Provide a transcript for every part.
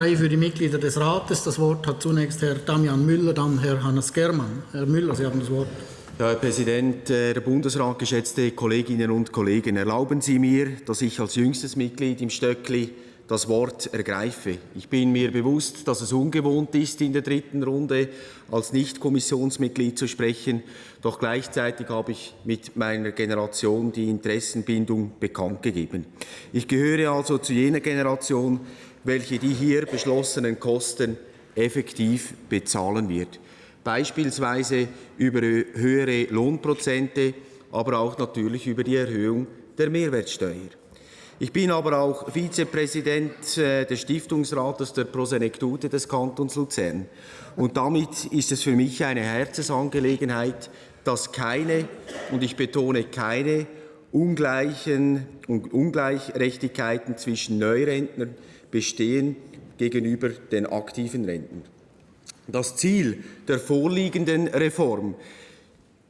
Für die Mitglieder des Rates. Das Wort hat zunächst Herr Damian Müller, dann Herr Hannes Germann. Herr Müller, Sie haben das Wort. Herr Präsident, äh, Herr Bundesrat, geschätzte Kolleginnen und Kollegen, erlauben Sie mir, dass ich als jüngstes Mitglied im Stöckli das Wort ergreife. Ich bin mir bewusst, dass es ungewohnt ist, in der dritten Runde als Nicht-Kommissionsmitglied zu sprechen. Doch gleichzeitig habe ich mit meiner Generation die Interessenbindung bekannt gegeben. Ich gehöre also zu jener Generation, welche die hier beschlossenen Kosten effektiv bezahlen wird. Beispielsweise über höhere Lohnprozente, aber auch natürlich über die Erhöhung der Mehrwertsteuer. Ich bin aber auch Vizepräsident äh, des Stiftungsrates der Prosenektute des Kantons Luzern. Und damit ist es für mich eine Herzensangelegenheit, dass keine, und ich betone keine, ungleichen und Ungleichrechtigkeiten zwischen Neurentnern bestehen gegenüber den aktiven Renten. Das Ziel der vorliegenden Reform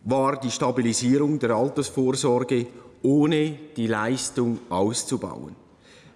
war die Stabilisierung der Altersvorsorge, ohne die Leistung auszubauen.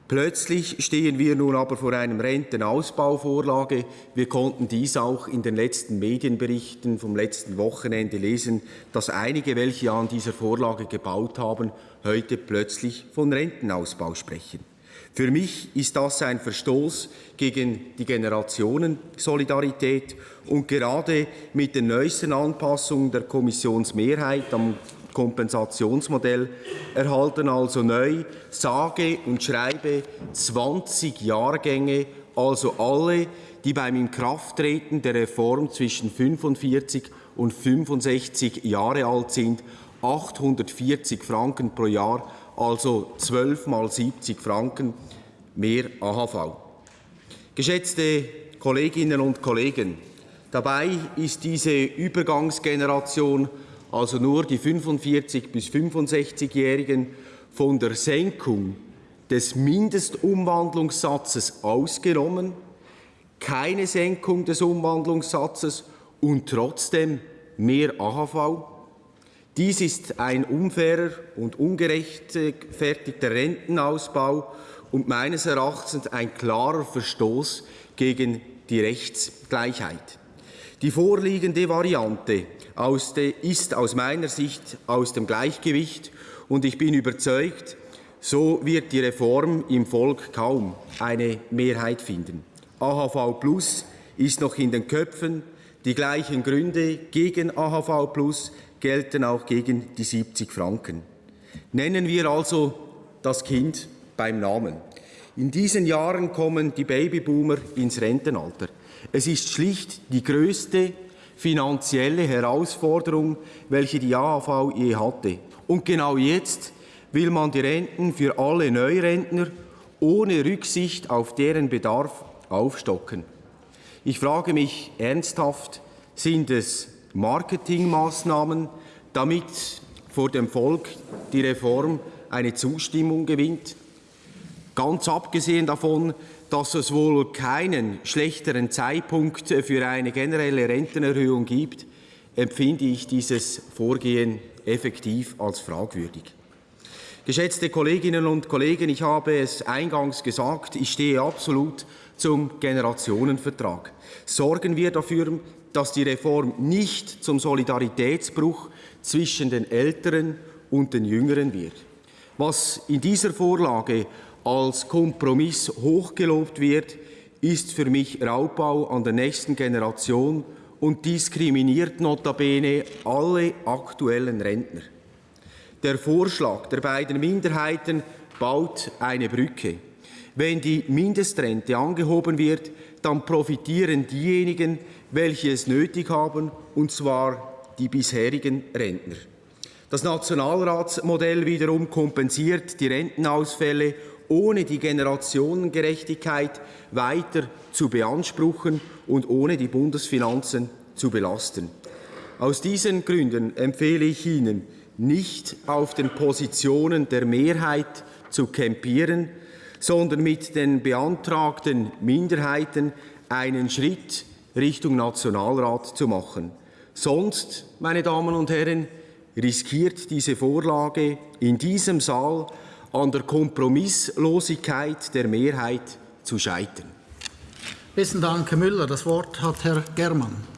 Plötzlich stehen wir nun aber vor einem Rentenausbauvorlage. Wir konnten dies auch in den letzten Medienberichten vom letzten Wochenende lesen, dass einige, welche an dieser Vorlage gebaut haben, heute plötzlich von Rentenausbau sprechen. Für mich ist das ein Verstoß gegen die Generationensolidarität und gerade mit den neuesten Anpassungen der Kommissionsmehrheit am Kompensationsmodell erhalten also neu sage und schreibe 20 Jahrgänge, also alle, die beim Inkrafttreten der Reform zwischen 45 und 65 Jahre alt sind, 840 Franken pro Jahr also 12 mal 70 Franken mehr AHV. Geschätzte Kolleginnen und Kollegen, dabei ist diese Übergangsgeneration, also nur die 45- bis 65-Jährigen, von der Senkung des Mindestumwandlungssatzes ausgenommen, keine Senkung des Umwandlungssatzes und trotzdem mehr AHV, dies ist ein unfairer und ungerechtfertigter Rentenausbau und meines Erachtens ein klarer Verstoß gegen die Rechtsgleichheit. Die vorliegende Variante ist aus meiner Sicht aus dem Gleichgewicht und ich bin überzeugt, so wird die Reform im Volk kaum eine Mehrheit finden. AHV Plus ist noch in den Köpfen. Die gleichen Gründe gegen AHV Plus gelten auch gegen die 70 Franken. Nennen wir also das Kind beim Namen. In diesen Jahren kommen die Babyboomer ins Rentenalter. Es ist schlicht die größte finanzielle Herausforderung, welche die AHV je hatte. Und genau jetzt will man die Renten für alle Neurentner ohne Rücksicht auf deren Bedarf aufstocken. Ich frage mich ernsthaft, sind es Marketingmaßnahmen, damit vor dem Volk die Reform eine Zustimmung gewinnt. Ganz abgesehen davon, dass es wohl keinen schlechteren Zeitpunkt für eine generelle Rentenerhöhung gibt, empfinde ich dieses Vorgehen effektiv als fragwürdig. Geschätzte Kolleginnen und Kollegen, ich habe es eingangs gesagt, ich stehe absolut zum Generationenvertrag. Sorgen wir dafür, dass die Reform nicht zum Solidaritätsbruch zwischen den Älteren und den Jüngeren wird. Was in dieser Vorlage als Kompromiss hochgelobt wird, ist für mich Raubbau an der nächsten Generation und diskriminiert notabene alle aktuellen Rentner. Der Vorschlag der beiden Minderheiten baut eine Brücke. Wenn die Mindestrente angehoben wird, dann profitieren diejenigen, welche es nötig haben, und zwar die bisherigen Rentner. Das Nationalratsmodell wiederum kompensiert die Rentenausfälle, ohne die Generationengerechtigkeit weiter zu beanspruchen und ohne die Bundesfinanzen zu belasten. Aus diesen Gründen empfehle ich Ihnen, nicht auf den Positionen der Mehrheit zu campieren, sondern mit den beantragten Minderheiten einen Schritt Richtung Nationalrat zu machen. Sonst, meine Damen und Herren, riskiert diese Vorlage in diesem Saal an der Kompromisslosigkeit der Mehrheit zu scheitern. Besten Dank, Herr Müller. Das Wort hat Herr Germann.